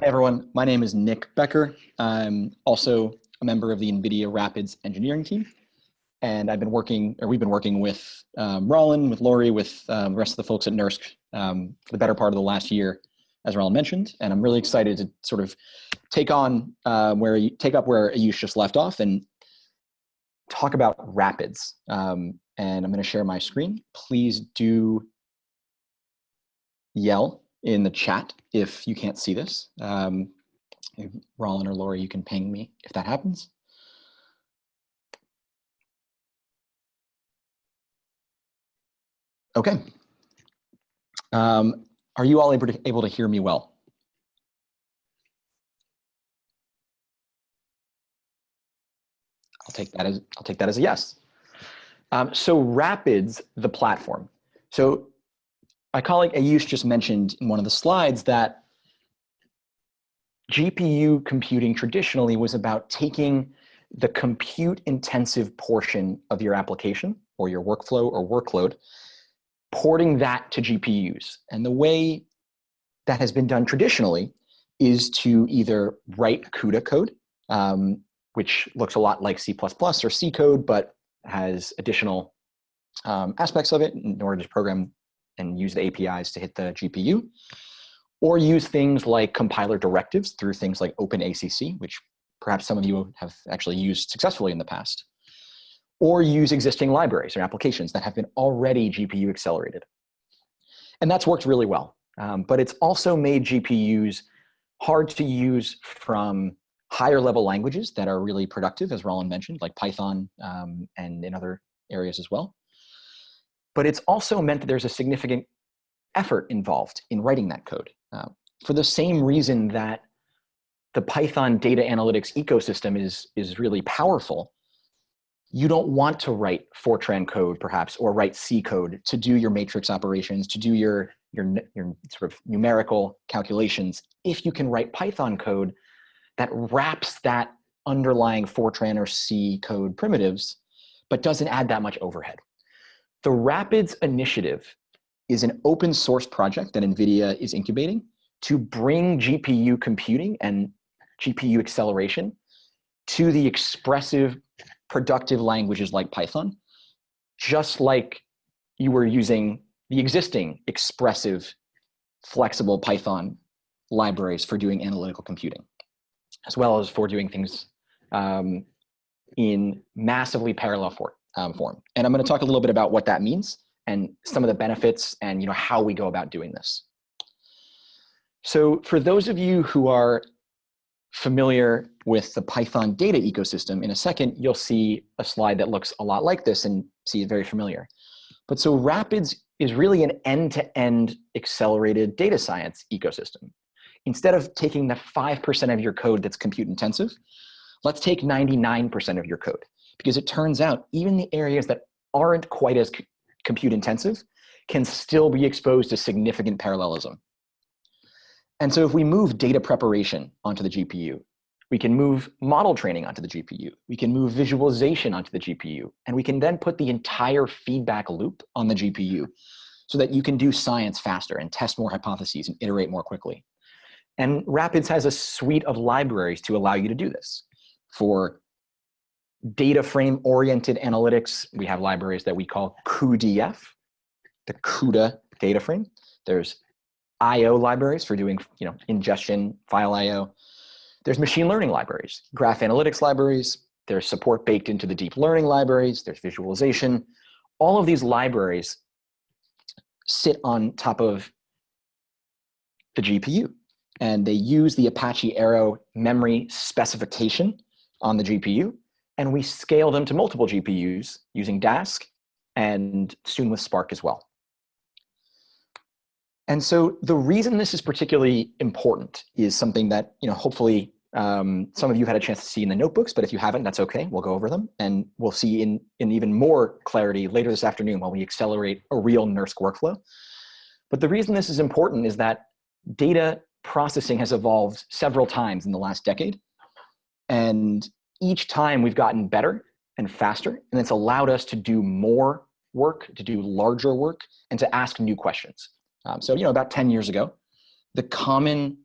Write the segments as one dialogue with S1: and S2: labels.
S1: Hey everyone, my name is Nick Becker. I'm also a member of the NVIDIA Rapids engineering team. And I've been working, or we've been working with um, Rollin, with Lori, with um, the rest of the folks at NERSC um, for the better part of the last year, as Rollin mentioned. And I'm really excited to sort of take on uh, where, you, take up where Ayush just left off and talk about Rapids. Um, and I'm gonna share my screen. Please do yell in the chat if you can't see this. Um, Rollin or Lori, you can ping me if that happens. Okay. Um, are you all able to, able to hear me well? I'll take that as I'll take that as a yes. Um, so Rapids, the platform. So my colleague Ayush just mentioned in one of the slides that GPU computing traditionally was about taking the compute intensive portion of your application or your workflow or workload, porting that to GPUs. And the way that has been done traditionally is to either write CUDA code, um, which looks a lot like C++ or C code, but has additional um, aspects of it in order to program and use the APIs to hit the GPU, or use things like compiler directives through things like OpenACC, which perhaps some of you have actually used successfully in the past, or use existing libraries or applications that have been already GPU accelerated. And that's worked really well. Um, but it's also made GPUs hard to use from higher level languages that are really productive, as Rollin mentioned, like Python um, and in other areas as well but it's also meant that there's a significant effort involved in writing that code. Uh, for the same reason that the Python data analytics ecosystem is, is really powerful, you don't want to write Fortran code perhaps, or write C code to do your matrix operations, to do your, your, your sort of numerical calculations. If you can write Python code that wraps that underlying Fortran or C code primitives, but doesn't add that much overhead. The Rapids initiative is an open source project that NVIDIA is incubating to bring GPU computing and GPU acceleration to the expressive, productive languages like Python, just like you were using the existing expressive, flexible Python libraries for doing analytical computing, as well as for doing things um, in massively parallel for, um, form. And I'm going to talk a little bit about what that means and some of the benefits and you know how we go about doing this. So for those of you who are familiar with the Python data ecosystem, in a second, you'll see a slide that looks a lot like this and see it very familiar. But so Rapids is really an end-to-end -end accelerated data science ecosystem. Instead of taking the 5% of your code that's compute intensive, let's take 99% of your code because it turns out even the areas that aren't quite as compute intensive can still be exposed to significant parallelism. And so if we move data preparation onto the GPU, we can move model training onto the GPU, we can move visualization onto the GPU, and we can then put the entire feedback loop on the GPU so that you can do science faster and test more hypotheses and iterate more quickly. And Rapids has a suite of libraries to allow you to do this for data frame oriented analytics, we have libraries that we call cuDF, the CUDA data frame. There's IO libraries for doing you know, ingestion, file IO. There's machine learning libraries, graph analytics libraries. There's support baked into the deep learning libraries. There's visualization. All of these libraries sit on top of the GPU. And they use the Apache Arrow memory specification on the GPU and we scale them to multiple GPUs using Dask and soon with Spark as well. And so the reason this is particularly important is something that, you know, hopefully um, some of you had a chance to see in the notebooks, but if you haven't, that's okay. We'll go over them and we'll see in, in even more clarity later this afternoon while we accelerate a real NERSC workflow. But the reason this is important is that data processing has evolved several times in the last decade. And each time we've gotten better and faster, and it's allowed us to do more work, to do larger work, and to ask new questions. Um, so, you know, about 10 years ago, the common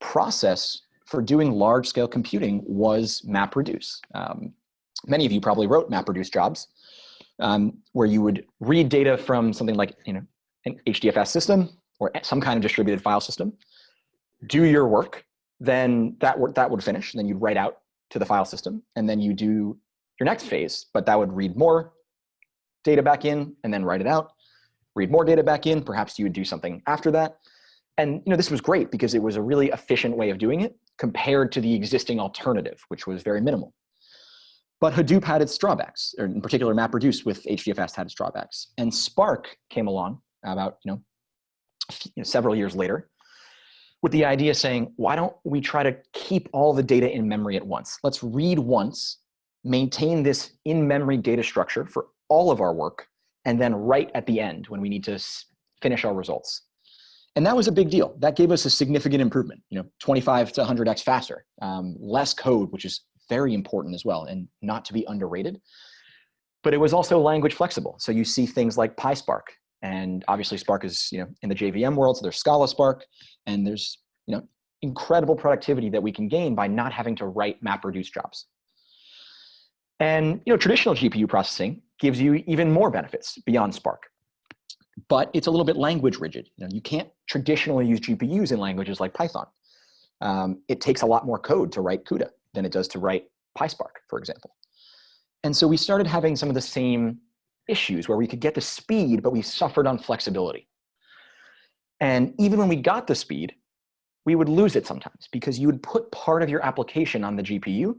S1: process for doing large scale computing was MapReduce. Um, many of you probably wrote MapReduce jobs um, where you would read data from something like you know, an HDFS system or some kind of distributed file system, do your work, then that, work, that would finish, and then you'd write out to the file system, and then you do your next phase, but that would read more data back in and then write it out, read more data back in, perhaps you would do something after that. And you know, this was great because it was a really efficient way of doing it compared to the existing alternative, which was very minimal. But Hadoop had its drawbacks, or in particular MapReduce with HDFS had its drawbacks. And Spark came along about you know, you know several years later with the idea saying, why don't we try to keep all the data in memory at once? Let's read once, maintain this in-memory data structure for all of our work, and then write at the end when we need to finish our results. And that was a big deal. That gave us a significant improvement, you know, 25 to 100x faster, um, less code, which is very important as well and not to be underrated. But it was also language flexible. So you see things like PySpark and obviously Spark is, you know, in the JVM world, so there's Scala Spark, and there's, you know, incredible productivity that we can gain by not having to write MapReduce jobs. And, you know, traditional GPU processing gives you even more benefits beyond Spark. But it's a little bit language rigid. You know, you can't traditionally use GPUs in languages like Python. Um, it takes a lot more code to write CUDA than it does to write PySpark, for example. And so we started having some of the same issues where we could get the speed, but we suffered on flexibility. And even when we got the speed, we would lose it sometimes because you would put part of your application on the GPU.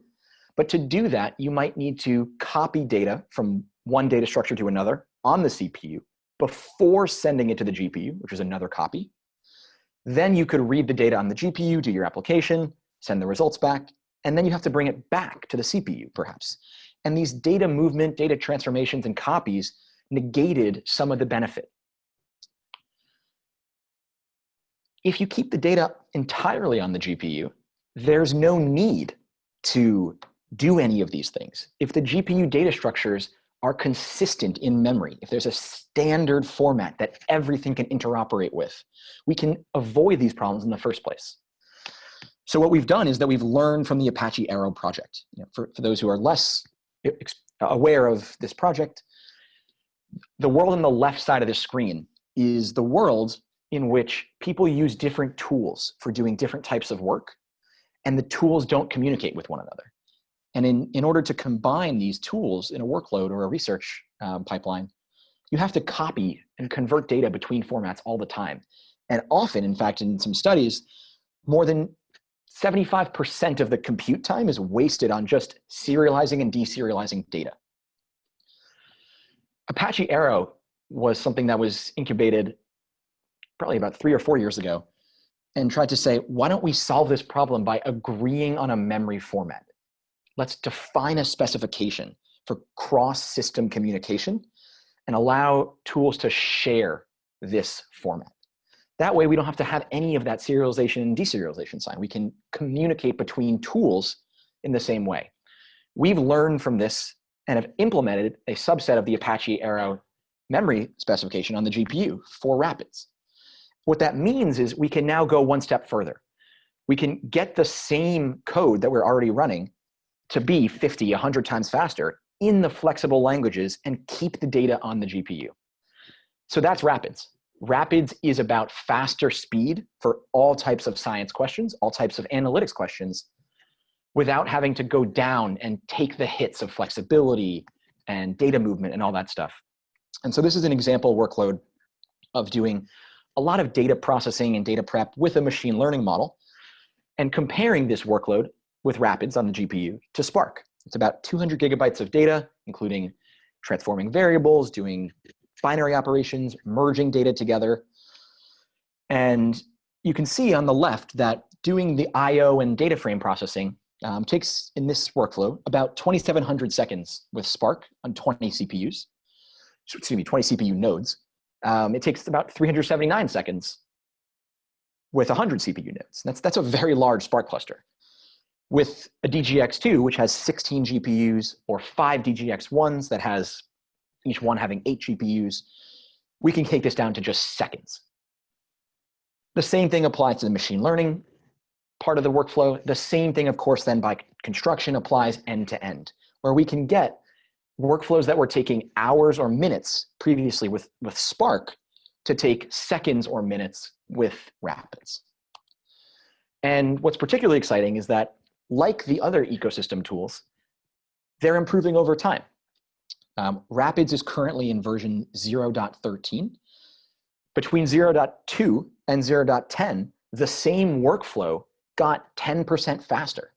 S1: But to do that, you might need to copy data from one data structure to another on the CPU before sending it to the GPU, which is another copy. Then you could read the data on the GPU, do your application, send the results back, and then you have to bring it back to the CPU, perhaps. And these data movement, data transformations, and copies negated some of the benefit. If you keep the data entirely on the GPU, there's no need to do any of these things. If the GPU data structures are consistent in memory, if there's a standard format that everything can interoperate with, we can avoid these problems in the first place. So what we've done is that we've learned from the Apache Arrow project. You know, for, for those who are less aware of this project, the world on the left side of the screen is the world in which people use different tools for doing different types of work, and the tools don't communicate with one another. And in, in order to combine these tools in a workload or a research um, pipeline, you have to copy and convert data between formats all the time. And often, in fact, in some studies, more than 75% of the compute time is wasted on just serializing and deserializing data. Apache Arrow was something that was incubated probably about three or four years ago and tried to say, why don't we solve this problem by agreeing on a memory format? Let's define a specification for cross-system communication and allow tools to share this format. That way we don't have to have any of that serialization and deserialization sign. We can communicate between tools in the same way. We've learned from this and have implemented a subset of the Apache Arrow memory specification on the GPU for Rapids. What that means is we can now go one step further. We can get the same code that we're already running to be 50, 100 times faster in the flexible languages and keep the data on the GPU. So that's Rapids. Rapids is about faster speed for all types of science questions, all types of analytics questions, without having to go down and take the hits of flexibility and data movement and all that stuff. And so this is an example workload of doing a lot of data processing and data prep with a machine learning model and comparing this workload with Rapids on the GPU to Spark. It's about 200 gigabytes of data, including transforming variables, doing binary operations, merging data together. And you can see on the left that doing the IO and data frame processing um, takes, in this workflow, about 2,700 seconds with Spark on 20 CPUs, excuse me, 20 CPU nodes. Um, it takes about 379 seconds with 100 CPU nodes. That's, that's a very large Spark cluster. With a DGX2, which has 16 GPUs, or five DGX1s that has each one having eight GPUs, we can take this down to just seconds. The same thing applies to the machine learning part of the workflow. The same thing, of course, then by construction applies end to end, where we can get workflows that were taking hours or minutes previously with, with Spark to take seconds or minutes with Rapids. And what's particularly exciting is that like the other ecosystem tools, they're improving over time. Um, Rapids is currently in version 0.13. Between 0.2 and 0.10, the same workflow got 10% faster.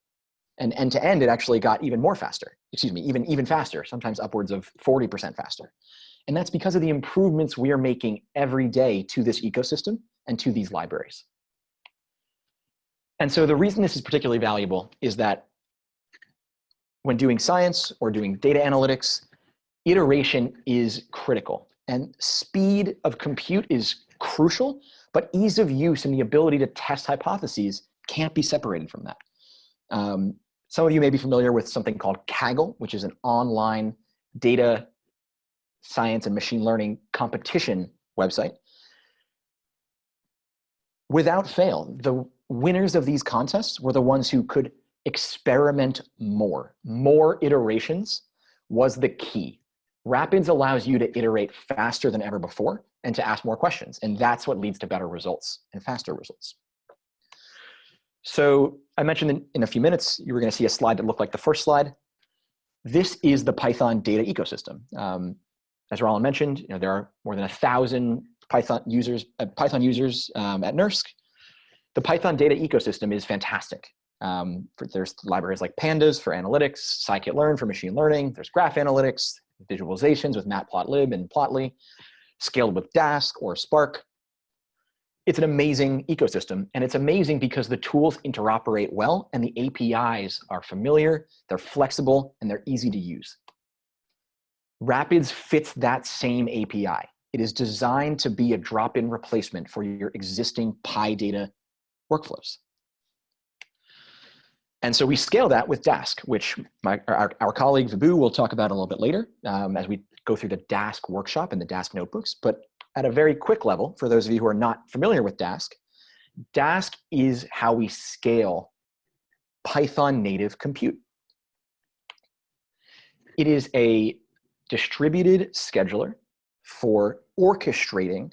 S1: And end to end, it actually got even more faster, excuse me, even, even faster, sometimes upwards of 40% faster. And that's because of the improvements we are making every day to this ecosystem and to these libraries. And so the reason this is particularly valuable is that when doing science or doing data analytics, iteration is critical. And speed of compute is crucial, but ease of use and the ability to test hypotheses can't be separated from that. Um, some of you may be familiar with something called Kaggle, which is an online data science and machine learning competition website. Without fail, the winners of these contests were the ones who could experiment more. More iterations was the key. Rapids allows you to iterate faster than ever before and to ask more questions. And that's what leads to better results and faster results. So I mentioned in, a few minutes, you were gonna see a slide that looked like the first slide. This is the Python data ecosystem. Um, as Rollin mentioned, you know, there are more than a thousand Python users, uh, Python users um, at NERSC. The Python data ecosystem is fantastic. Um, for, there's libraries like Pandas for analytics, scikit-learn for machine learning. There's graph analytics, visualizations with matplotlib and plotly, scaled with Dask or Spark it's an amazing ecosystem and it's amazing because the tools interoperate well and the APIs are familiar, they're flexible, and they're easy to use. Rapids fits that same API. It is designed to be a drop-in replacement for your existing PyData workflows. And so we scale that with Dask, which my, our, our colleague Vibhu will talk about a little bit later um, as we go through the Dask workshop and the Dask notebooks. But at a very quick level, for those of you who are not familiar with Dask, Dask is how we scale Python native compute. It is a distributed scheduler for orchestrating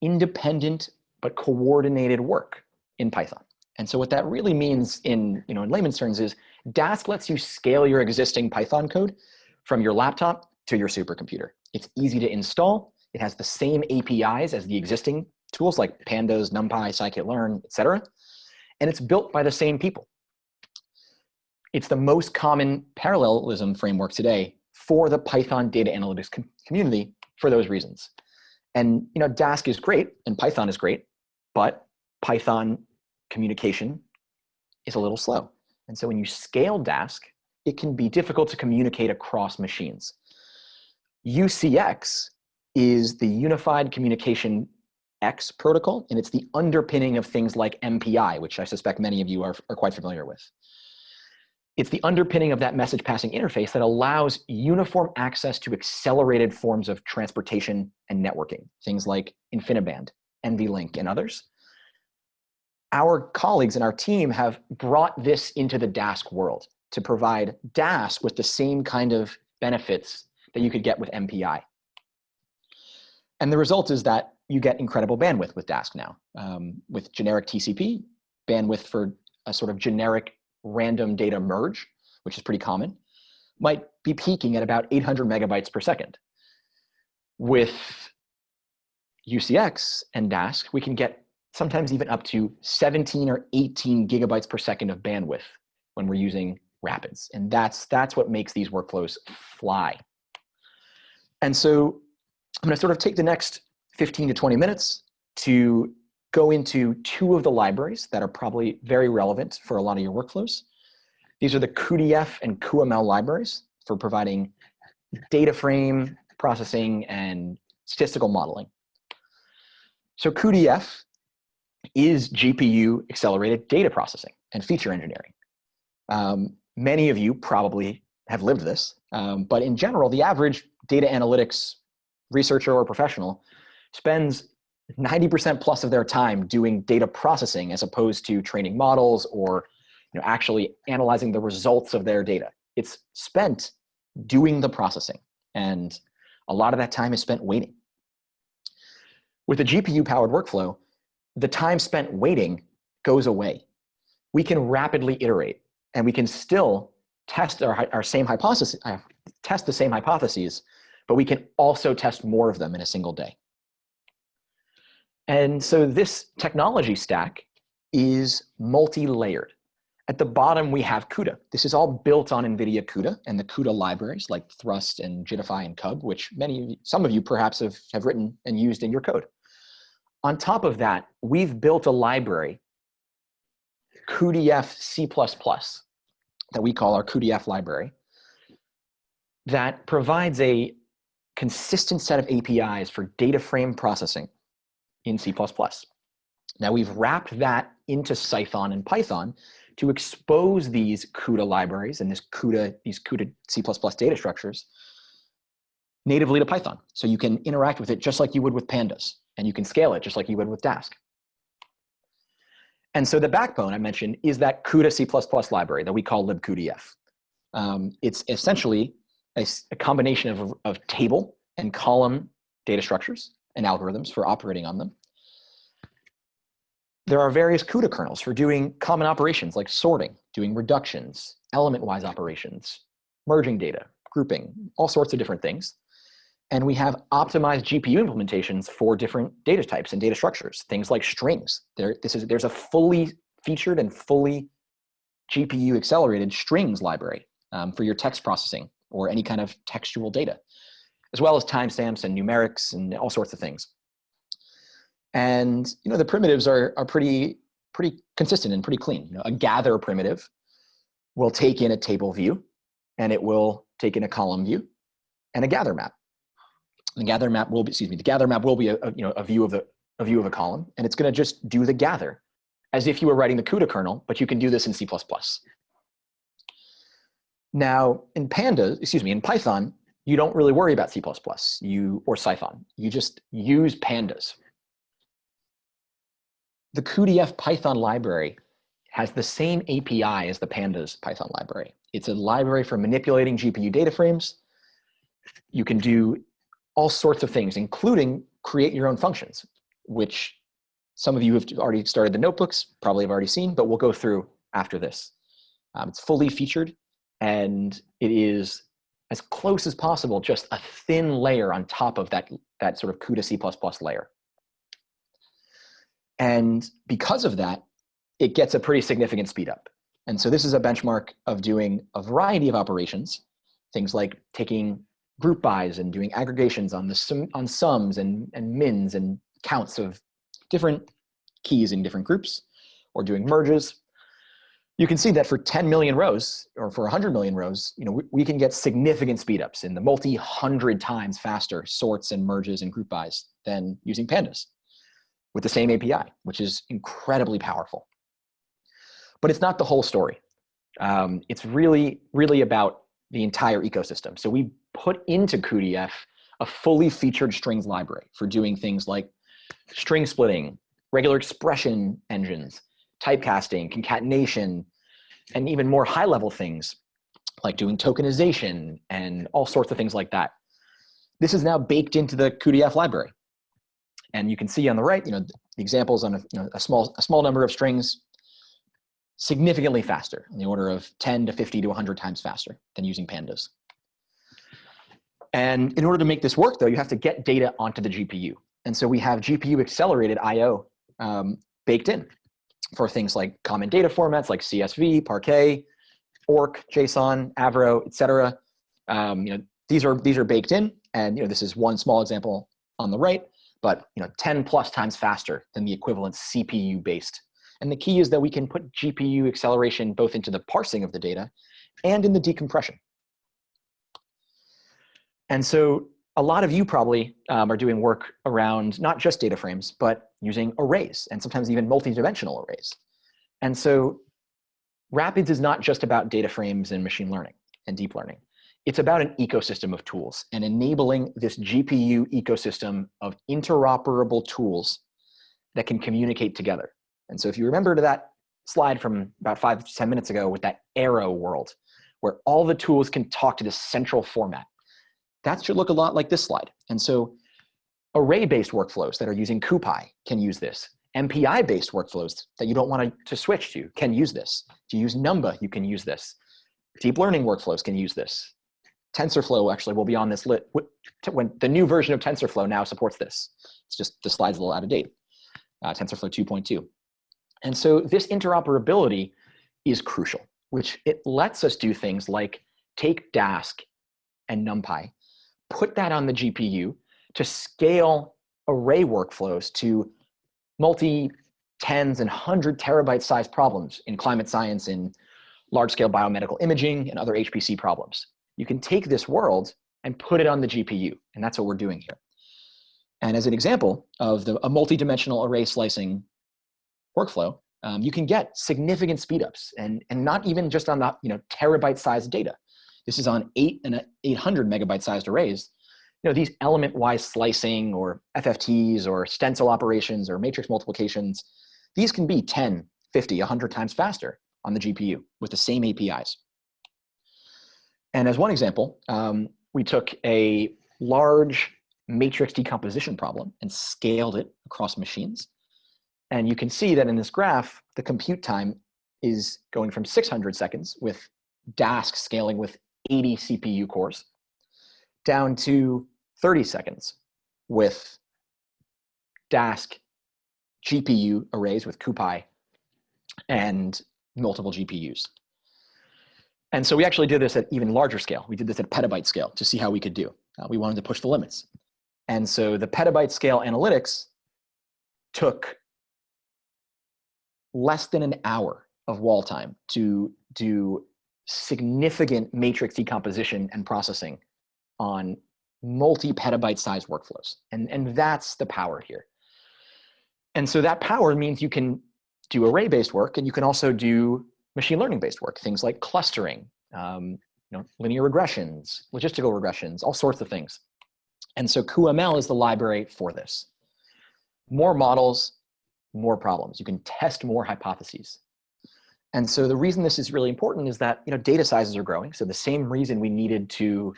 S1: independent but coordinated work in Python. And so what that really means in, you know, in layman's terms is Dask lets you scale your existing Python code from your laptop to your supercomputer. It's easy to install. It has the same APIs as the existing tools like Pandas, NumPy, scikit-learn, etc. And it's built by the same people. It's the most common parallelism framework today for the Python data analytics com community for those reasons. And you know, Dask is great and Python is great, but Python communication is a little slow. And so when you scale Dask, it can be difficult to communicate across machines. UCX is the Unified Communication X protocol, and it's the underpinning of things like MPI, which I suspect many of you are, are quite familiar with. It's the underpinning of that message passing interface that allows uniform access to accelerated forms of transportation and networking, things like InfiniBand, NVLink, and others. Our colleagues and our team have brought this into the Dask world to provide Dask with the same kind of benefits that you could get with MPI. And the result is that you get incredible bandwidth with Dask now. Um, with generic TCP, bandwidth for a sort of generic random data merge, which is pretty common, might be peaking at about 800 megabytes per second. With UCX and Dask, we can get sometimes even up to 17 or 18 gigabytes per second of bandwidth when we're using Rapids. And that's, that's what makes these workflows fly. And so I'm going to sort of take the next 15 to 20 minutes to go into two of the libraries that are probably very relevant for a lot of your workflows. These are the cuDF and cuML libraries for providing data frame processing and statistical modeling. So cuDF is GPU accelerated data processing and feature engineering. Um, many of you probably have lived this, um, but in general, the average data analytics researcher or professional spends 90% plus of their time doing data processing as opposed to training models or you know, actually analyzing the results of their data. It's spent doing the processing. And a lot of that time is spent waiting. With a GPU powered workflow, the time spent waiting goes away. We can rapidly iterate and we can still test our, our same hypothesis, uh, test the same hypotheses, but we can also test more of them in a single day. And so this technology stack is multi-layered. At the bottom, we have CUDA. This is all built on NVIDIA CUDA and the CUDA libraries like Thrust and Jitify and Cub, which many, some of you perhaps have, have written and used in your code. On top of that, we've built a library, cuDF C++, that we call our cuDF library, that provides a consistent set of APIs for data frame processing in C++. Now we've wrapped that into Cython and Python to expose these CUDA libraries and this CUDA, these CUDA C++ data structures natively to Python. So you can interact with it just like you would with pandas, and you can scale it just like you would with Dask. And so the backbone I mentioned is that CUDA C++ library that we call libcudf. Um, it's essentially a, a combination of, of table and column data structures and algorithms for operating on them. There are various CUDA kernels for doing common operations like sorting, doing reductions, element-wise operations, merging data, grouping, all sorts of different things. And we have optimized GPU implementations for different data types and data structures, things like strings. There, this is, there's a fully featured and fully GPU accelerated strings library um, for your text processing or any kind of textual data, as well as timestamps and numerics and all sorts of things. And you know the primitives are, are pretty, pretty consistent and pretty clean. You know, a gather primitive will take in a table view and it will take in a column view and a gather map. The gather map will be, excuse me, the gather map will be a, a you know, a view of the, a view of a column and it's gonna just do the gather as if you were writing the CUDA kernel, but you can do this in C++. Now, in Pandas, excuse me, in Python, you don't really worry about C++ you, or Cython. You just use pandas. The cuDF Python library has the same API as the pandas Python library. It's a library for manipulating GPU data frames. You can do all sorts of things, including create your own functions, which some of you have already started the notebooks, probably have already seen, but we'll go through after this. Um, it's fully featured and it is as close as possible, just a thin layer on top of that, that sort of CUDA C++ layer. And because of that, it gets a pretty significant speed up. And so this is a benchmark of doing a variety of operations, things like taking group bys and doing aggregations on the sum, on sums and, and mins and counts of different keys in different groups, or doing merges, you can see that for 10 million rows or for 100 million rows, you know, we, we can get significant speedups in the multi-hundred times faster sorts and merges and group bys than using pandas with the same API, which is incredibly powerful. But it's not the whole story. Um, it's really, really about the entire ecosystem. So we put into cuDF a fully featured strings library for doing things like string splitting, regular expression engines, typecasting, concatenation, and even more high level things like doing tokenization and all sorts of things like that. This is now baked into the cuDF library. And you can see on the right, you know, the examples on a, you know, a, small, a small number of strings significantly faster in the order of 10 to 50 to 100 times faster than using pandas. And in order to make this work though, you have to get data onto the GPU. And so we have GPU accelerated IO um, baked in for things like common data formats like CSV, Parquet, ORC, JSON, Avro, etc. Um, you know, these are these are baked in, and you know this is one small example on the right, but you know 10 plus times faster than the equivalent CPU based. And the key is that we can put GPU acceleration both into the parsing of the data and in the decompression. And so a lot of you probably um, are doing work around not just data frames, but using arrays and sometimes even multi-dimensional arrays. And so Rapids is not just about data frames and machine learning and deep learning. it's about an ecosystem of tools and enabling this GPU ecosystem of interoperable tools that can communicate together. And so if you remember to that slide from about five, ten minutes ago with that arrow world, where all the tools can talk to this central format, that should look a lot like this slide. And so array-based workflows that are using CuPy can use this. MPI-based workflows that you don't want to switch to can use this. To use Numba, you can use this. Deep learning workflows can use this. TensorFlow actually will be on this lit when the new version of TensorFlow now supports this. It's just the slide's a little out of date. Uh, TensorFlow 2.2. And so this interoperability is crucial, which it lets us do things like take Dask and NumPy, put that on the GPU to scale array workflows to multi tens and hundred terabyte size problems in climate science, in large scale biomedical imaging and other HPC problems. You can take this world and put it on the GPU, and that's what we're doing here. And as an example of the, a multi-dimensional array slicing workflow, um, you can get significant speedups, and, and not even just on the you know, terabyte-sized data. This is on eight and 800 megabyte-sized arrays. You know, these element-wise slicing or FFTs or stencil operations or matrix multiplications, these can be 10, 50, 100 times faster on the GPU with the same APIs. And as one example, um, we took a large matrix decomposition problem and scaled it across machines. And you can see that in this graph, the compute time is going from 600 seconds with Dask scaling with 80 CPU cores down to 30 seconds with Dask GPU arrays with CuPy and multiple GPUs. And so we actually did this at even larger scale. We did this at petabyte scale to see how we could do. Uh, we wanted to push the limits. And so the petabyte scale analytics took less than an hour of wall time to do significant matrix decomposition and processing on multi-petabyte size workflows. And, and that's the power here. And so that power means you can do array-based work and you can also do machine learning based work, things like clustering, um, you know, linear regressions, logistical regressions, all sorts of things. And so cuML is the library for this. More models, more problems. You can test more hypotheses. And so the reason this is really important is that you know, data sizes are growing. So the same reason we needed to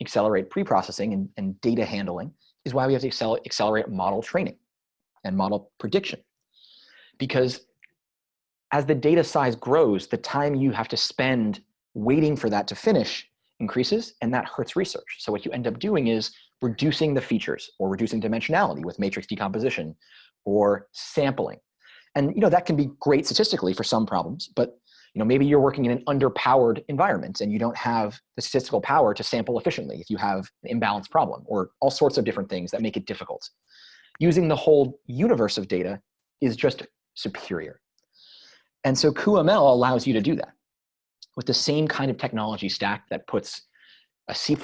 S1: accelerate pre-processing and, and, data handling is why we have to accelerate model training and model prediction. Because as the data size grows, the time you have to spend waiting for that to finish increases, and that hurts research. So what you end up doing is reducing the features or reducing dimensionality with matrix decomposition or sampling. And you know that can be great statistically for some problems, but you know maybe you're working in an underpowered environment and you don't have the statistical power to sample efficiently if you have an imbalanced problem or all sorts of different things that make it difficult. Using the whole universe of data is just superior. And so cuML allows you to do that with the same kind of technology stack that puts a C++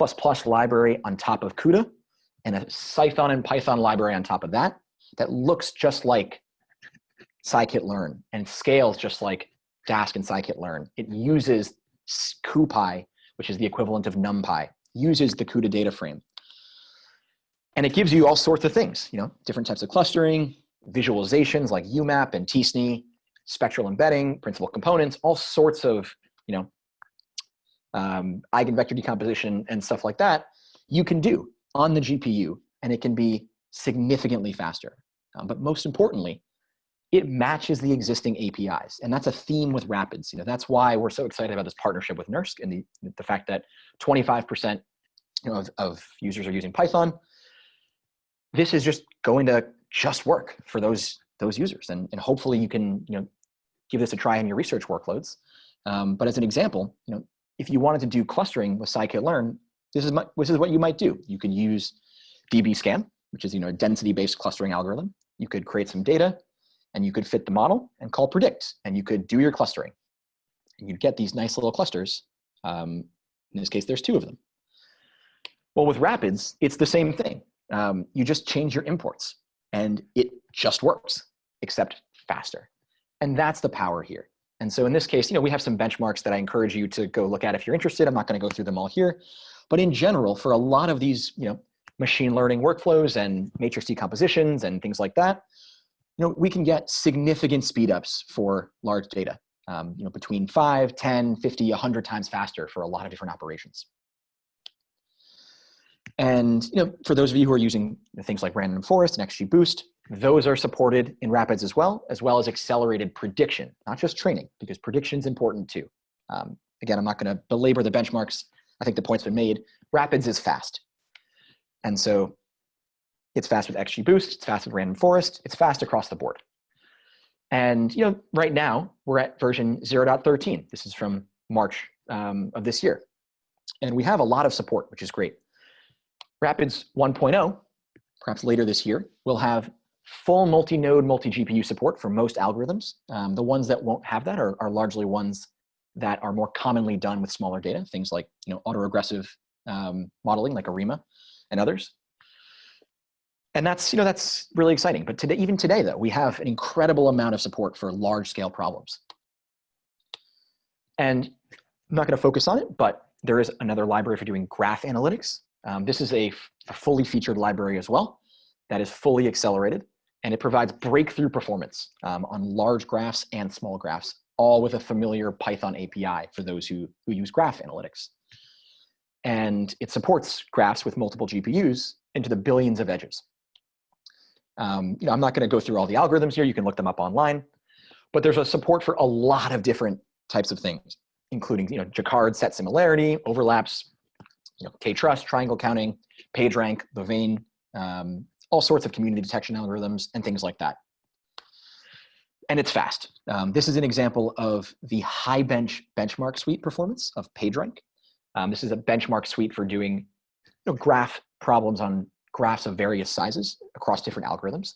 S1: library on top of CUDA and a Cython and Python library on top of that, that looks just like scikit-learn and scales just like Dask and scikit-learn. It uses CuPy, which is the equivalent of NumPy, uses the CUDA data frame. And it gives you all sorts of things, you know, different types of clustering, visualizations like UMAP and t-SNE, spectral embedding, principal components, all sorts of, you know, um, eigenvector decomposition and stuff like that, you can do on the GPU, and it can be significantly faster. Um, but most importantly, it matches the existing APIs. And that's a theme with Rapids. You know, that's why we're so excited about this partnership with NERSC and the, the fact that 25% you know, of, of users are using Python. This is just going to just work for those those users. And, and hopefully you can you know, give this a try in your research workloads. Um, but as an example, you know, if you wanted to do clustering with scikit-learn, this is, my, this is what you might do. You can use dbSCAN, which is you know, a density-based clustering algorithm. You could create some data, and you could fit the model and call predict, and you could do your clustering. And you'd get these nice little clusters. Um, in this case, there's two of them. Well, with Rapids, it's the same thing. Um, you just change your imports, and it just works except faster. And that's the power here. And so in this case, you know, we have some benchmarks that I encourage you to go look at if you're interested. I'm not going to go through them all here. But in general, for a lot of these, you know, machine learning workflows and matrix decompositions and things like that, you know, we can get significant speedups for large data, um, you know, between 5, 10, 50, 100 times faster for a lot of different operations. And you know, for those of you who are using things like Random Forest and XGBoost, those are supported in Rapids as well, as well as accelerated prediction, not just training, because prediction is important too. Um, again, I'm not going to belabor the benchmarks. I think the point's been made. Rapids is fast. And so it's fast with XGBoost, it's fast with Random Forest, it's fast across the board. And you know, right now we're at version 0.13. This is from March um, of this year. And we have a lot of support, which is great. Rapids 1.0, perhaps later this year, will have full multi-node, multi-GPU support for most algorithms. Um, the ones that won't have that are, are, largely ones that are more commonly done with smaller data, things like you know autoregressive um, modeling like ARIMA and others. And that's, you know, that's really exciting. But today, even today, though, we have an incredible amount of support for large scale problems. And I'm not going to focus on it, but there is another library for doing graph analytics. Um, this is a, a fully featured library as well that is fully accelerated and it provides breakthrough performance um, on large graphs and small graphs, all with a familiar Python API for those who, who use graph analytics. And it supports graphs with multiple GPUs into the billions of edges. Um, you know, I'm not going to go through all the algorithms here. You can look them up online. But there's a support for a lot of different types of things, including you know, Jaccard set similarity, overlaps, you know, K-truss, triangle counting, PageRank, Louvain, um, all sorts of community detection algorithms and things like that. And it's fast. Um, this is an example of the HiBench benchmark suite performance of PageRank. Um, this is a benchmark suite for doing you know, graph problems on graphs of various sizes across different algorithms.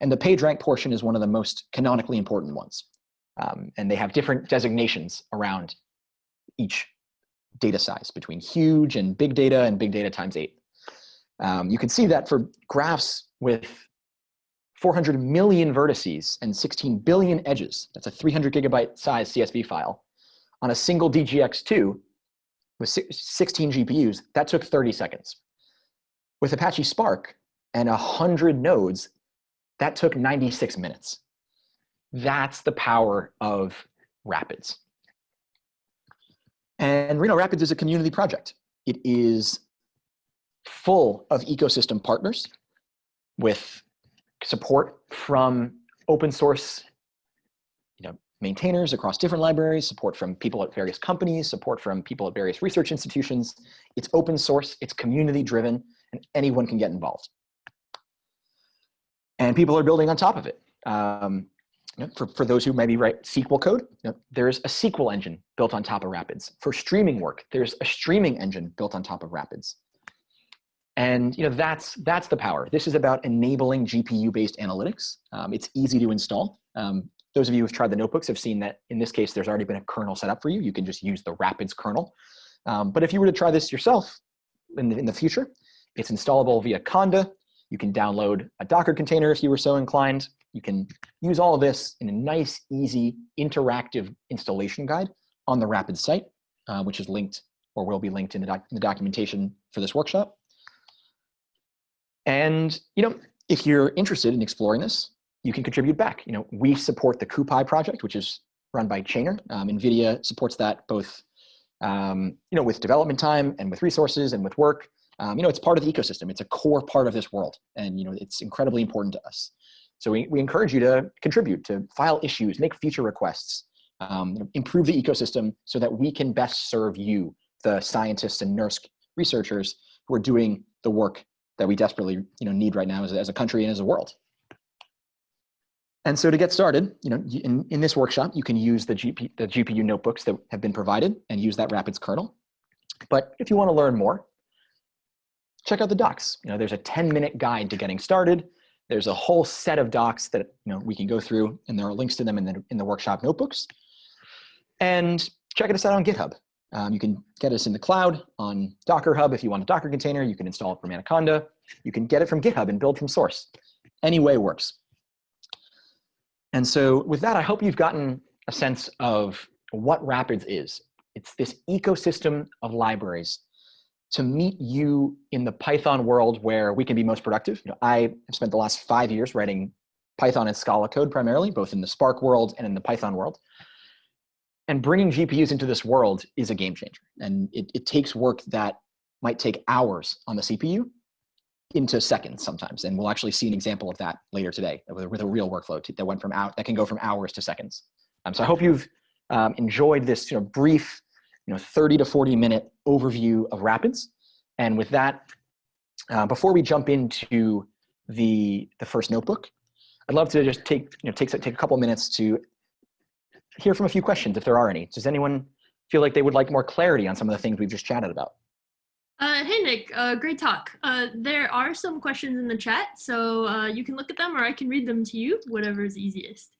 S1: And the PageRank portion is one of the most canonically important ones. Um, and they have different designations around each data size between huge and big data and big data times eight. Um, you can see that for graphs with 400 million vertices and 16 billion edges, that's a 300 gigabyte size CSV file, on a single DGX2 with 16 GPUs, that took 30 seconds. With Apache Spark and 100 nodes, that took 96 minutes. That's the power of Rapids. And Reno Rapids is a community project. It is full of ecosystem partners with support from open source you know, maintainers across different libraries, support from people at various companies, support from people at various research institutions. It's open source, it's community driven, and anyone can get involved. And people are building on top of it. Um, you know, for, for those who maybe write SQL code, you know, there's a SQL engine built on top of Rapids. For streaming work, there's a streaming engine built on top of Rapids. And you know, that's, that's the power. This is about enabling GPU-based analytics. Um, it's easy to install. Um, those of you who've tried the notebooks have seen that in this case, there's already been a kernel set up for you. You can just use the Rapids kernel. Um, but if you were to try this yourself in the, in the future, it's installable via Conda. You can download a Docker container if you were so inclined. You can use all of this in a nice, easy, interactive installation guide on the Rapid site, uh, which is linked or will be linked in the, doc in the documentation for this workshop. And you know, if you're interested in exploring this, you can contribute back. You know, we support the CuPy project, which is run by Chainer. Um, NVIDIA supports that both, um, you know, with development time and with resources and with work. Um, you know, it's part of the ecosystem. It's a core part of this world, and you know, it's incredibly important to us. So we, we encourage you to contribute, to file issues, make feature requests, um, improve the ecosystem so that we can best serve you, the scientists and NERSC researchers who are doing the work that we desperately you know, need right now as as a country and as a world. And so to get started, you know, in, in this workshop, you can use the, GP, the GPU notebooks that have been provided and use that Rapids kernel. But if you want to learn more, check out the docs. You know, there's a 10 minute guide to getting started. There's a whole set of docs that you know we can go through, and there are links to them in the, in the workshop notebooks. And check us out on GitHub. Um, you can get us in the cloud on Docker Hub if you want a Docker container. You can install it from Anaconda. You can get it from GitHub and build from source. Any way works. And so with that, I hope you've gotten a sense of what Rapids is. It's this ecosystem of libraries to meet you in the Python world where we can be most productive. You know, I have spent the last five years writing Python and Scala code primarily, both in the Spark world and in the Python world. And bringing GPUs into this world is a game changer. And it, it takes work that might take hours on the CPU into seconds sometimes. And we'll actually see an example of that later today with, with a real workflow that went from out that can go from hours to seconds. Um, so I hope you've um, enjoyed this you know, brief, you know, 30 to 40 minute overview of Rapids. And with that, uh, before we jump into the, the first notebook, I'd love to just take, you know, take, take a couple minutes to hear from a few questions if there are any. Does anyone feel like they would like more clarity on some of the things we've just chatted about?
S2: Uh, hey Nick, uh, great talk. Uh, there are some questions in the chat, so uh, you can look at them or I can read them to you, whatever is easiest.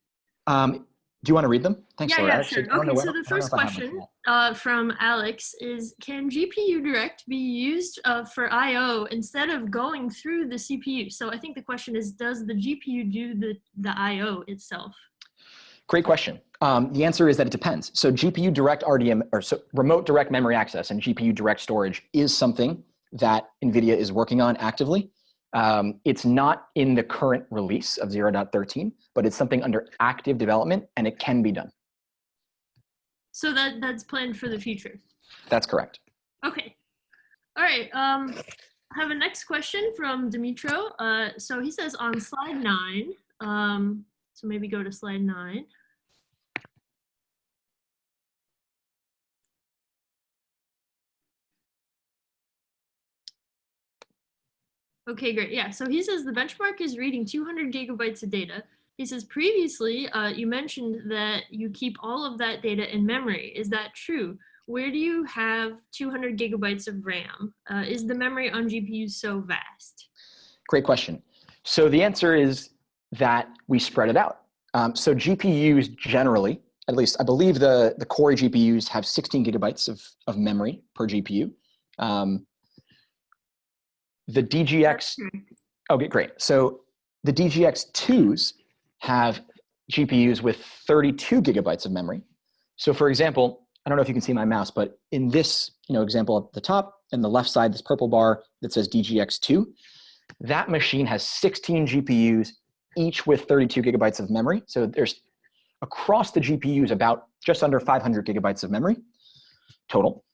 S1: Um, do you want to read them? Thanks,
S2: yeah,
S1: Laura.
S2: Yeah, sure. Okay, so the first question uh, from Alex is, can GPU Direct be used uh, for I.O. instead of going through the CPU? So I think the question is, does the GPU do the, the I.O. itself?
S1: Great question. Um, the answer is that it depends. So GPU direct RDM or so remote direct memory access and GPU direct storage is something that NVIDIA is working on actively. Um, it's not in the current release of 0.13, but it's something under active development and it can be done.
S2: So that that's planned for the future.
S1: That's correct.
S2: Okay. All right. Um, I have a next question from Dimitro. Uh, so he says on slide nine, um, so maybe go to slide nine. Okay, great. Yeah, so he says the benchmark is reading 200 gigabytes of data. He says previously uh, you mentioned that you keep all of that data in memory. Is that true? Where do you have 200 gigabytes of RAM? Uh, is the memory on GPUs so vast?
S1: Great question. So the answer is that we spread it out. Um, so GPUs generally, at least I believe the, the Cori GPUs have 16 gigabytes of, of memory per GPU. Um, the DGX, okay, great. So the DGX2s have GPUs with 32 gigabytes of memory. So for example, I don't know if you can see my mouse, but in this you know, example at the top and the left side, this purple bar that says DGX2, that machine has 16 GPUs, each with 32 gigabytes of memory. So there's across the GPUs about just under 500 gigabytes of memory total.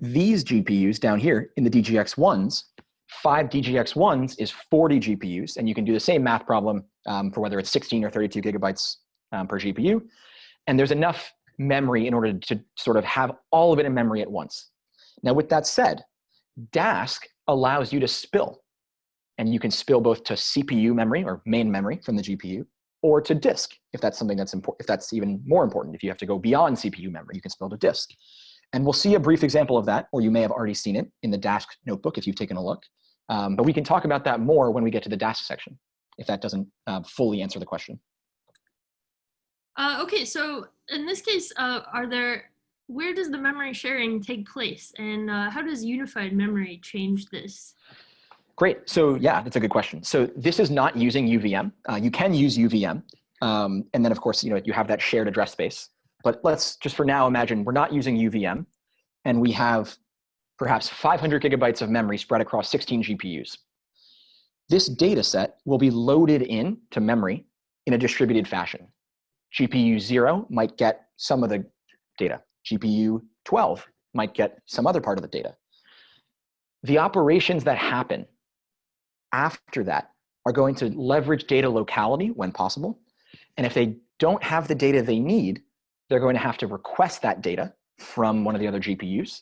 S1: These GPUs down here in the DGX1s five DGX1s is 40 GPUs, and you can do the same math problem um, for whether it's 16 or 32 gigabytes um, per GPU. And there's enough memory in order to sort of have all of it in memory at once. Now, with that said, Dask allows you to spill. And you can spill both to CPU memory or main memory from the GPU, or to disk, if that's something that's important, if that's even more important. If you have to go beyond CPU memory, you can spill to disk. And we'll see a brief example of that, or you may have already seen it in the Dask notebook if you've taken a look. Um, but we can talk about that more when we get to the Dask section, if that doesn't uh, fully answer the question.
S2: Uh, okay, so in this case, uh, are there, where does the memory sharing take place? And uh, how does unified memory change this?
S1: Great, so yeah, that's a good question. So this is not using UVM. Uh, you can use UVM. Um, and then of course, you know, you have that shared address space. But let's just for now imagine we're not using UVM and we have perhaps 500 gigabytes of memory spread across 16 GPUs. This data set will be loaded in to memory in a distributed fashion. GPU 0 might get some of the data. GPU 12 might get some other part of the data. The operations that happen after that are going to leverage data locality when possible. And if they don't have the data they need, they're going to have to request that data from one of the other GPUs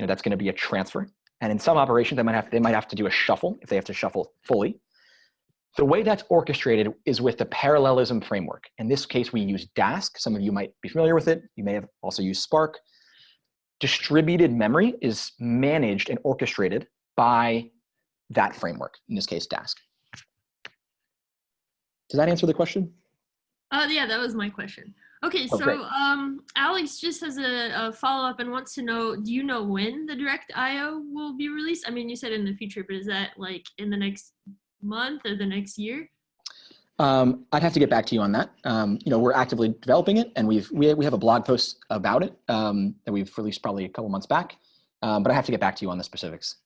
S1: you know, that's going to be a transfer. And in some operations, they might have they might have to do a shuffle if they have to shuffle fully. The way that's orchestrated is with the parallelism framework. In this case, we use Dask. Some of you might be familiar with it. You may have also used Spark. Distributed memory is managed and orchestrated by that framework, in this case, Dask. Does that answer the question?
S2: Uh, yeah, that was my question. Okay, oh, so um, Alex just has a, a follow up and wants to know: Do you know when the Direct IO will be released? I mean, you said in the future, but is that like in the next month or the next year?
S1: Um, I'd have to get back to you on that. Um, you know, we're actively developing it, and we've we, we have a blog post about it um, that we've released probably a couple months back. Um, but I have to get back to you on the specifics.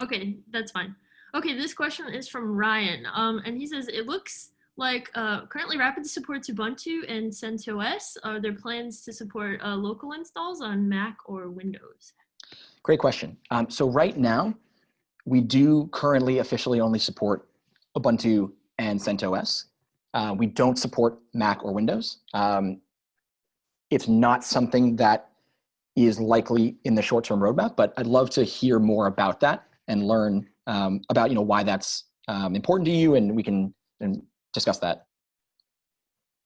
S2: Okay, that's fine. Okay, this question is from Ryan, um, and he says it looks like uh, currently Rapid supports Ubuntu and CentOS. Are there plans to support uh, local installs on Mac or Windows?
S1: Great question. Um, so right now, we do currently officially only support Ubuntu and CentOS. Uh, we don't support Mac or Windows. Um, it's not something that is likely in the short-term roadmap, but I'd love to hear more about that and learn um, about you know why that's um, important to you, and we can and discuss that.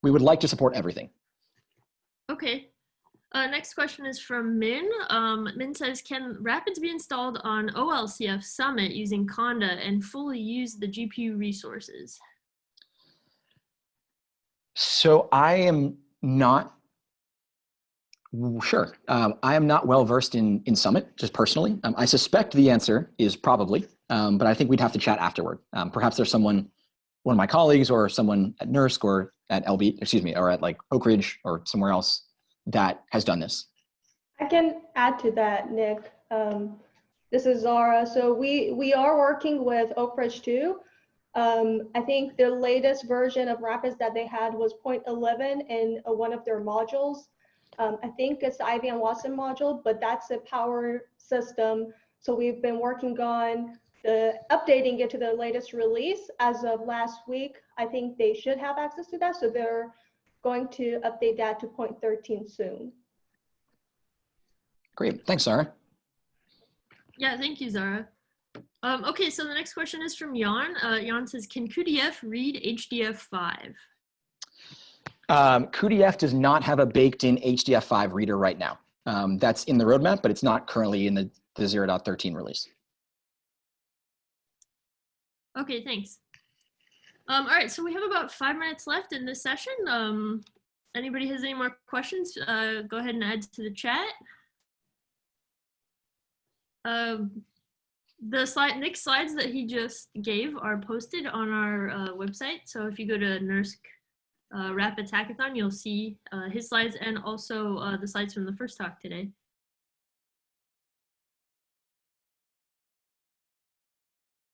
S1: We would like to support everything.
S2: Okay. Uh, next question is from Min. Um, Min says, can Rapids be installed on OLCF Summit using Conda and fully use the GPU resources?
S1: So I am not sure. Um, I am not well versed in in Summit, just personally. Um, I suspect the answer is probably, um, but I think we'd have to chat afterward. Um, perhaps there's someone one of my colleagues or someone at NERSC or at LB, excuse me, or at like Oak Ridge or somewhere else that has done this.
S3: I can add to that, Nick. Um, this is Zara. So we, we are working with Oak Ridge too. Um, I think the latest version of Rapids that they had was 0.11 in uh, one of their modules. Um, I think it's the IBM Watson module, but that's a power system. So we've been working on the updating it to the latest release as of last week. I think they should have access to that. So they're going to update that to 0.13 soon.
S1: Great. Thanks, Zara.
S2: Yeah, thank you, Zara. Um, okay, so the next question is from Jan. Uh, Jan says, can cuDF read HDF5?
S1: Um, cuDF does not have a baked in HDF5 reader right now. Um, that's in the roadmap, but it's not currently in the, the 0.13 release.
S2: Okay, thanks. Um, all right, so we have about five minutes left in this session. Um, anybody has any more questions, uh, go ahead and add to the chat. Um, the slide, Nick's slides that he just gave are posted on our uh, website. So if you go to NERSC uh, Rapids Hackathon, you'll see uh, his slides and also uh, the slides from the first talk today.